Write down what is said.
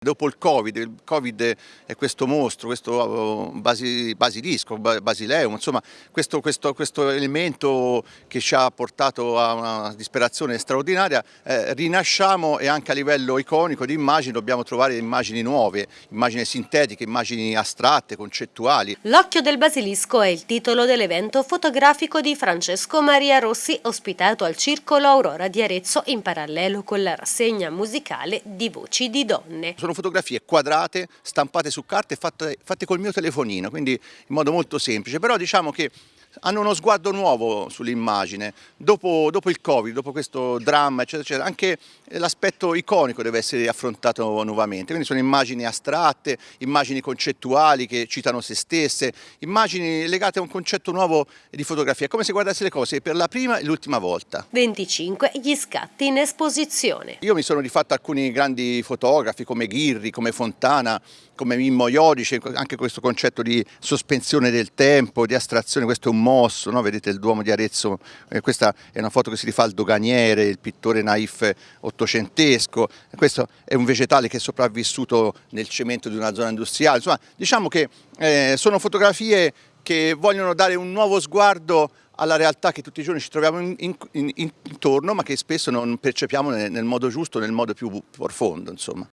Dopo il Covid, il Covid è questo mostro, questo basi, basilisco, basileum, insomma questo, questo, questo, elemento che ci ha portato a una disperazione straordinaria, eh, rinasciamo e anche a livello iconico di immagini dobbiamo trovare immagini nuove, immagini sintetiche, immagini astratte, concettuali. L'occhio del basilisco è il titolo dell'evento fotografico di Francesco Maria Rossi ospitato al Circolo Aurora di Arezzo in parallelo con la rassegna musicale di Voci di Donne sono fotografie quadrate, stampate su carte e fatte, fatte col mio telefonino, quindi in modo molto semplice, però diciamo che hanno uno sguardo nuovo sull'immagine, dopo, dopo, il Covid, dopo questo dramma, eccetera, eccetera, anche l'aspetto iconico deve essere affrontato nuovamente, quindi sono immagini astratte, immagini concettuali che citano se stesse, immagini legate a un concetto nuovo di fotografia, è come se guardassi le cose per la prima e l'ultima volta. 25 gli scatti in esposizione. Io mi sono rifatto alcuni grandi fotografi come Ghirri, come Fontana, come Mimmo Iodice, anche questo concetto di sospensione del tempo, di astrazione, questo è un mosso, no? vedete il Duomo di Arezzo, eh, questa è una foto che si rifà al doganiere, il pittore naif ottocentesco, questo è un vegetale che è sopravvissuto nel cemento di una zona industriale, insomma diciamo che eh, sono fotografie che vogliono dare un nuovo sguardo alla realtà che tutti i giorni ci troviamo in, in, in, intorno ma che spesso non percepiamo nel, nel modo giusto, nel modo più profondo. Insomma.